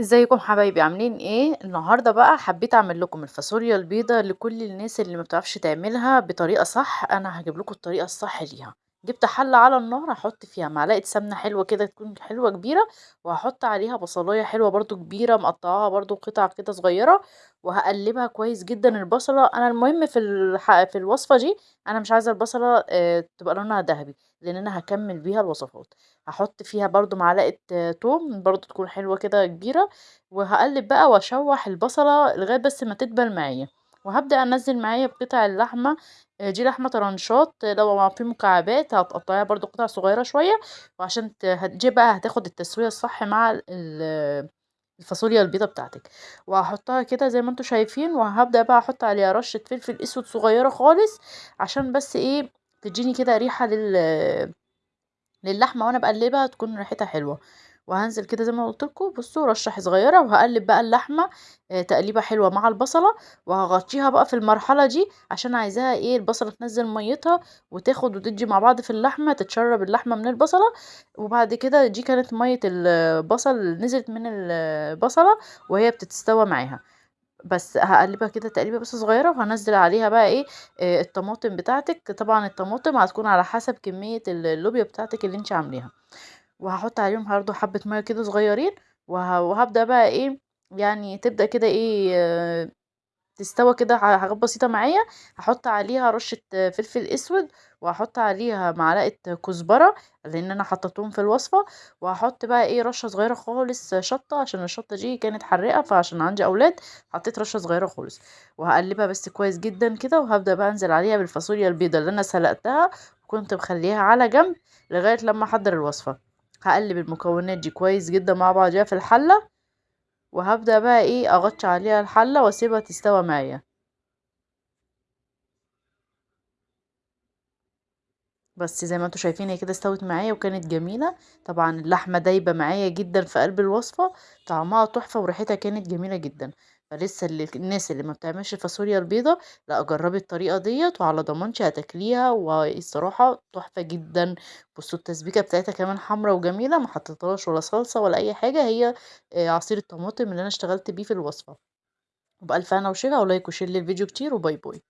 ازيكم حبايبي؟ عاملين إيه؟ النهارده بقى حبيت اعمل لكم الفاصوليا البيضاء لكل الناس اللي ما بتعرفش تعملها بطريقة صح أنا هجيب لكم الطريقة الصح ليها. جبت حلة على النار هحط فيها معلقة سمنة حلوة كده تكون حلوة كبيرة وهحط عليها بصلاية حلوة برضو كبيرة مقطعاها برضو قطع كده صغيرة وهقلبها كويس جدا البصلة أنا المهم في. في الوصفة دي أنا مش عايزة البصلة آه، تبقى لونها ذهبي لأن أنا هكمل بيها الوصفات هحط فيها برضو معلقة آه، توم برضو تكون حلوة كده كبيرة وهقلب بقى وأشوح البصلة لغاية بس ما تدبل معايا وهبدأ أنزل معايا بقطع اللحمة آه، دي لحمة طرنشات لو في مكعبات هتقطعيها برضو قطع صغيرة شوية وعشان هتجي بقى هتاخد التسوية الصح مع ال- ال- الفاصوليا البيضة بتاعتك. وهحطها كده زي ما أنتوا شايفين وهبدأ بقى أحط عليها رشة فلفل أسود صغيرة خالص عشان بس إيه تديني كده ريحة لل للحمة وأنا بقلبها تكون ريحتها حلوة. وهنزل كده زي ما قلت لكم بصوا رشة صغيرة وهقلب بقى اللحمة آه، تقليبة حلوة مع البصلة وهغطيها بقى في المرحلة دي عشان عايزاها إيه البصلة تنزل ميتها وتاخد وتدي مع بعض في اللحمة تتشرب اللحمة من البصلة وبعد كده دي كانت مية البصل نزلت من البصلة وهي بتتستوى معاها. بس هقلبها كده تقليبة بس صغيرة وهنزل عليها بقى إيه آه، الطماطم بتاعتك. طبعا الطماطم هتكون على حسب كمية اللوبيا بتاعتك اللي انت عاملاها وهحط عليهم برضه حبه مية كده صغيرين وه- وهبدأ بقى إيه يعني تبدأ كده إيه تستوى كده حاجات بسيطة معايا هاحط عليها رشة فلفل أسود وهاحط عليها معلقة كزبرة لأن أنا حطيتهم في الوصفة وهاحط بقى إيه رشة صغيرة خالص شطة عشان الشطة دي كانت حراقة فعشان عندي أولاد حطيت رشة صغيرة خالص. وهقلبها بس كويس جدا كده وهبدأ بقى أنزل عليها بالفاصوليا البيضاء اللي أنا سلقتها وكنت مخليها على جنب لغاية لما أحضر الوصفة. هقلب المكونات دي كويس جدا مع بعضيها في الحلة وهبدأ بقى إيه أغطي عليها الحلة وأسيبها تستوى معايا. بس زي ما أنتوا شايفين هي كده استوت معايا وكانت جميلة. طبعا اللحمة دايبة معايا جدا في قلب الوصفة طعمها تحفة وريحتها كانت جميلة جدا. فلسه الناس اللي ما بتعملش الفاصوليا البيضة لا جربي الطريقة ديت وعلى ضمانتي هتاكليها والصراحة تحفة جدا. بصوا التسبيكة بتاعتها كمان حمرا وجميلة ما حطيتلهاش ولا صلصة ولا أي حاجة هي آه، عصير الطماطم اللي أنا اشتغلت بيه في الوصفة. وبألف هنا وشفا و like و share للفيديو كتير و bye bye.